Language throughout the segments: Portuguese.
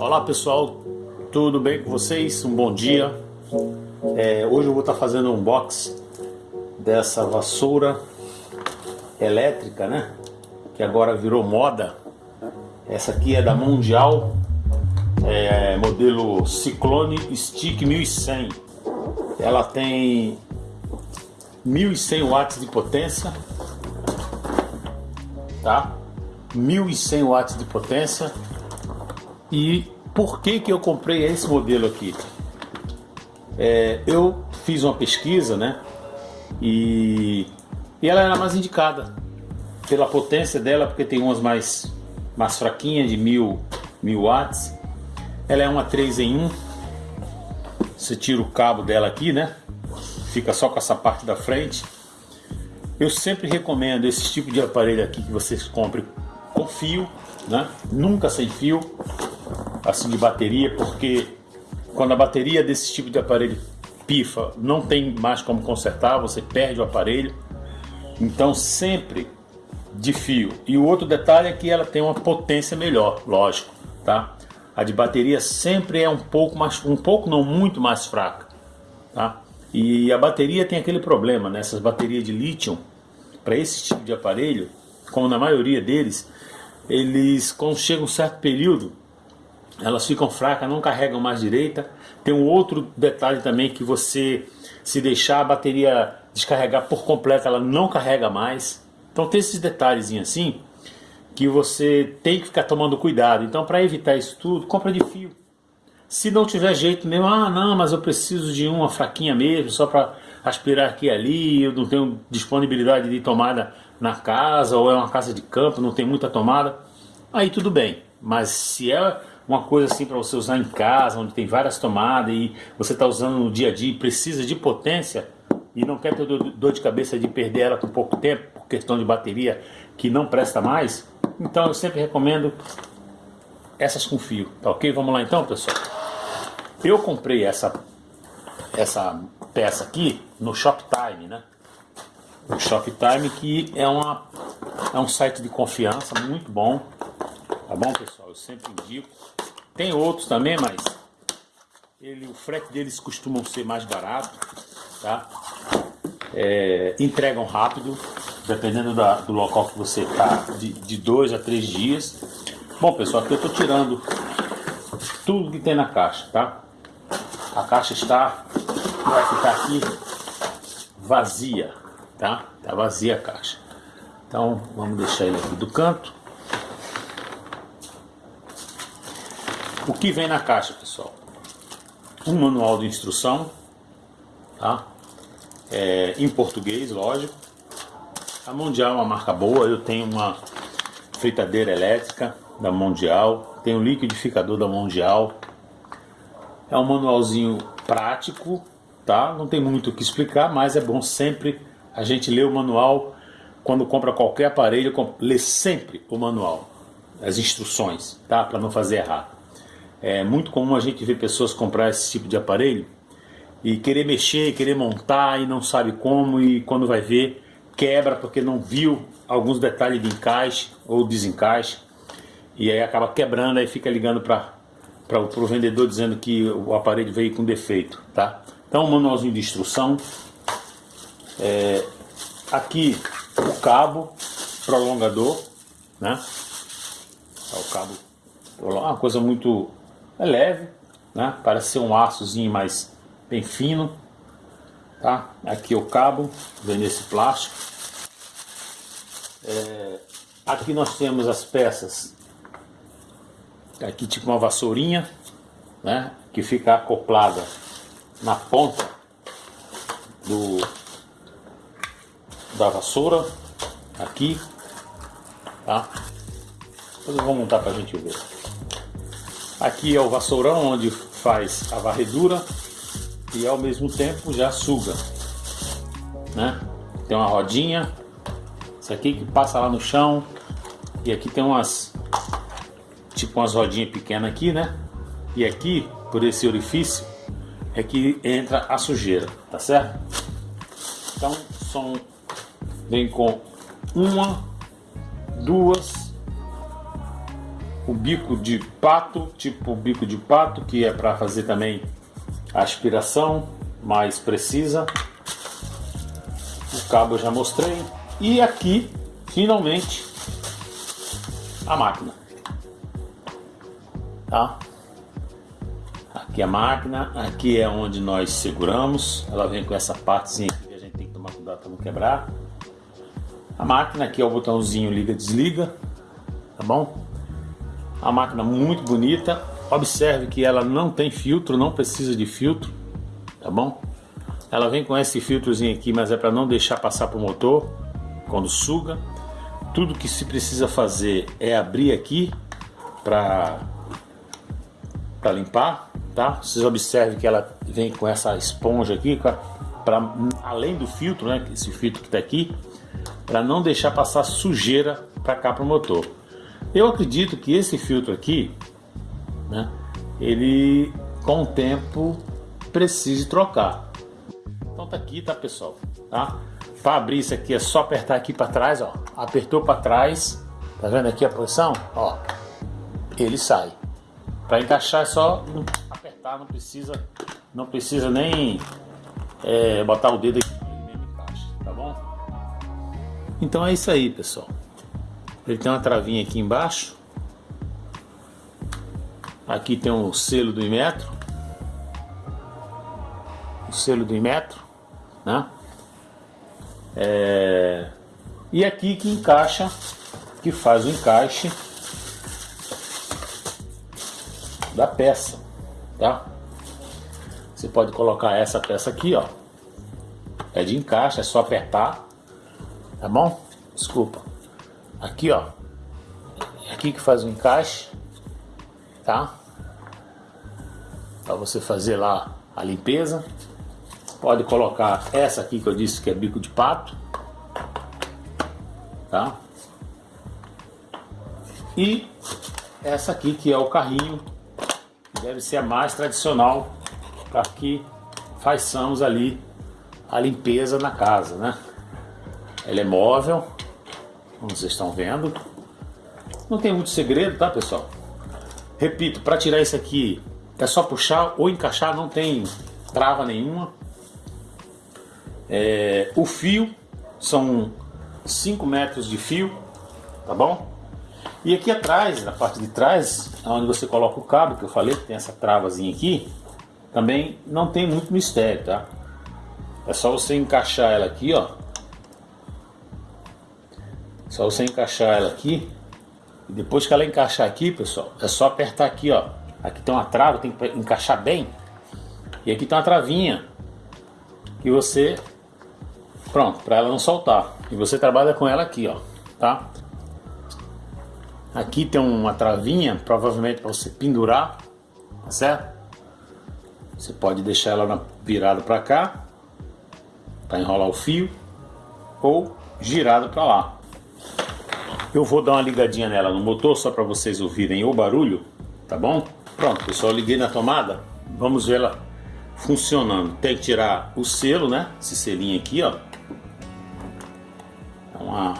Olá pessoal, tudo bem com vocês? Um bom dia. É, hoje eu vou estar fazendo um unboxing dessa vassoura elétrica, né? Que agora virou moda. Essa aqui é da Mundial, é, modelo Cyclone Stick 1100. Ela tem 1100 watts de potência, tá? 1100 watts de potência e por que, que eu comprei esse modelo aqui? É, eu fiz uma pesquisa, né? E, e ela era mais indicada pela potência dela, porque tem umas mais, mais fraquinhas de 1000, 1000 watts. Ela é uma 3 em 1. Você tira o cabo dela aqui, né? Fica só com essa parte da frente. Eu sempre recomendo esse tipo de aparelho aqui que vocês comprem com fio, né? Nunca sem fio assim de bateria, porque quando a bateria desse tipo de aparelho pifa, não tem mais como consertar, você perde o aparelho. Então sempre de fio. E o outro detalhe é que ela tem uma potência melhor, lógico, tá? A de bateria sempre é um pouco mais, um pouco não muito mais fraca, tá? E a bateria tem aquele problema, né? baterias de lítio, para esse tipo de aparelho, como na maioria deles, eles quando chega um certo período, elas ficam fracas, não carregam mais direita. Tem um outro detalhe também que você, se deixar a bateria descarregar por completo, ela não carrega mais. Então tem esses detalhes assim que você tem que ficar tomando cuidado. Então para evitar isso tudo, compra de fio. Se não tiver jeito mesmo, ah não, mas eu preciso de uma fraquinha mesmo, só para aspirar aqui e ali, eu não tenho disponibilidade de tomada na casa, ou é uma casa de campo, não tem muita tomada, aí tudo bem. Mas se é uma coisa assim para você usar em casa, onde tem várias tomadas e você está usando no dia a dia e precisa de potência e não quer ter dor de cabeça de perder ela por pouco tempo, por questão de bateria que não presta mais, então eu sempre recomendo essas com fio, tá ok? Vamos lá então, pessoal. Eu comprei essa, essa peça aqui no Shoptime, né? O Shoptime que é, uma, é um site de confiança muito bom, tá bom, pessoal? Eu sempre indico. Tem outros também, mas ele, o frete deles costumam ser mais barato, tá? É, entregam rápido, dependendo da, do local que você está, de, de dois a três dias. Bom, pessoal, aqui eu estou tirando tudo que tem na caixa, tá? A caixa está, vai ficar aqui vazia, tá? Tá vazia a caixa. Então, vamos deixar ele aqui do canto. O que vem na caixa, pessoal? Um manual de instrução, tá? É, em português, lógico. A Mundial é uma marca boa, eu tenho uma fritadeira elétrica da Mundial, tenho um liquidificador da Mundial. É um manualzinho prático, tá? Não tem muito o que explicar, mas é bom sempre a gente ler o manual quando compra qualquer aparelho, ler sempre o manual, as instruções, tá? Para não fazer errado. É muito comum a gente ver pessoas comprar esse tipo de aparelho e querer mexer, querer montar e não sabe como e quando vai ver quebra porque não viu alguns detalhes de encaixe ou desencaixe e aí acaba quebrando, aí fica ligando para o vendedor dizendo que o aparelho veio com defeito, tá? Então um manualzinho de instrução, é, aqui o cabo prolongador, né? O cabo, uma coisa muito é leve, né? Parece ser um açozinho mais bem fino, tá? Aqui o cabo, vem nesse plástico. É, aqui nós temos as peças, aqui tipo uma vassourinha, né? Que fica acoplada na ponta do da vassoura, aqui, tá? Depois eu vou montar para a gente ver. Aqui é o vassourão onde faz a varredura e ao mesmo tempo já suga. Né? Tem uma rodinha, isso aqui que passa lá no chão e aqui tem umas tipo umas rodinhas pequenas aqui, né? E aqui, por esse orifício, é que entra a sujeira, tá certo? Então, são vem com uma, duas, o bico de pato, tipo bico de pato, que é para fazer também a aspiração mais precisa. O cabo eu já mostrei. E aqui, finalmente, a máquina. Tá? Aqui a máquina, aqui é onde nós seguramos. Ela vem com essa partezinha que a gente tem que tomar cuidado para não quebrar. A máquina aqui é o botãozinho liga desliga, tá bom? A máquina muito bonita. Observe que ela não tem filtro, não precisa de filtro, tá bom? Ela vem com esse filtrozinho aqui, mas é para não deixar passar para o motor quando suga. Tudo que se precisa fazer é abrir aqui para para limpar, tá? Vocês observem que ela vem com essa esponja aqui, para além do filtro, né? Esse filtro que está aqui, para não deixar passar sujeira para cá para o motor. Eu acredito que esse filtro aqui, né, ele com o tempo precise trocar. Então tá aqui, tá pessoal, tá? Para abrir isso aqui é só apertar aqui para trás, ó. Apertou para trás, tá vendo aqui a posição? Ó, ele sai. Para encaixar é só apertar, não precisa, não precisa nem é, botar o dedo aqui, ele encaixa, tá bom? Então é isso aí, pessoal. Ele tem uma travinha aqui embaixo. Aqui tem o selo do Imetro. O selo do Imetro, né? É... E aqui que encaixa, que faz o encaixe da peça, tá? Você pode colocar essa peça aqui, ó. É de encaixe, é só apertar, tá bom? Desculpa. Aqui, ó. Aqui que faz o encaixe, tá? Para você fazer lá a limpeza. Pode colocar essa aqui que eu disse que é bico de pato, tá? E essa aqui que é o carrinho, que deve ser a mais tradicional para que façamos ali a limpeza na casa, né? Ela é móvel, como vocês estão vendo. Não tem muito segredo, tá pessoal? Repito, para tirar isso aqui é só puxar ou encaixar, não tem trava nenhuma. É, o fio são 5 metros de fio, tá bom? E aqui atrás, na parte de trás, onde você coloca o cabo, que eu falei que tem essa travazinha aqui, também não tem muito mistério, tá? É só você encaixar ela aqui, ó, só você encaixar ela aqui. E depois que ela encaixar aqui, pessoal, é só apertar aqui, ó. Aqui tem uma trava, tem que encaixar bem. E aqui tem uma travinha que você pronto, para ela não soltar. E você trabalha com ela aqui, ó, tá? Aqui tem uma travinha, provavelmente para você pendurar, tá certo? Você pode deixar ela virada para cá, para enrolar o fio, ou girado para lá. Eu vou dar uma ligadinha nela no motor só para vocês ouvirem o barulho, tá bom? Pronto, pessoal, liguei na tomada. Vamos ver ela funcionando. Tem que tirar o selo, né? Esse selinho aqui, ó. É uma,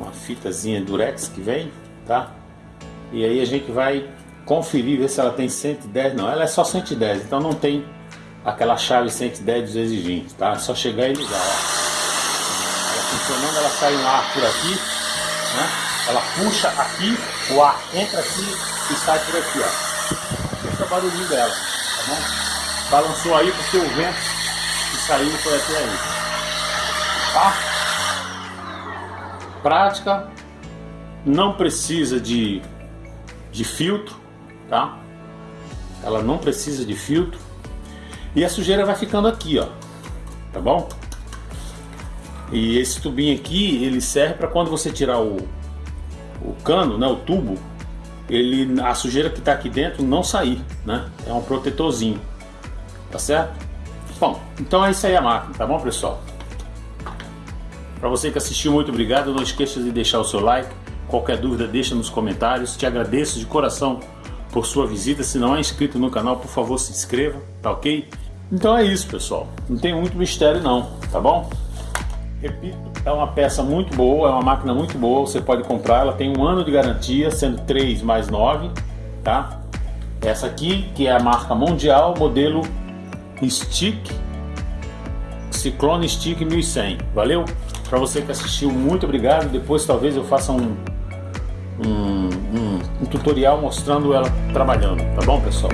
uma fitazinha durex que vem, tá? E aí a gente vai conferir, ver se ela tem 110. Não, ela é só 110, então não tem aquela chave 110 dos exigentes, tá? É só chegar e ligar, ó. Ela funcionando, ela sai um ar por aqui né? Ela puxa aqui, o ar entra aqui e sai por aqui, ó. Esse é o barulhinho dela, tá bom? Balançou aí porque o vento que saiu foi até aí. Tá? Prática, não precisa de, de filtro, tá? Ela não precisa de filtro. E a sujeira vai ficando aqui, ó. Tá bom? E esse tubinho aqui, ele serve para quando você tirar o, o cano, né, o tubo, ele, a sujeira que está aqui dentro não sair, né? É um protetorzinho, tá certo? Bom, então é isso aí a máquina, tá bom pessoal? Para você que assistiu, muito obrigado. Não esqueça de deixar o seu like. Qualquer dúvida, deixa nos comentários. Te agradeço de coração por sua visita. Se não é inscrito no canal, por favor, se inscreva, tá ok? Então é isso, pessoal. Não tem muito mistério não, tá bom? Repito, é uma peça muito boa, é uma máquina muito boa, você pode comprar, ela tem um ano de garantia, sendo 3 mais 9, tá? Essa aqui, que é a marca mundial, modelo Stick, Ciclone Stick 1100, valeu? Para você que assistiu, muito obrigado, depois talvez eu faça um, um, um, um tutorial mostrando ela trabalhando, tá bom pessoal?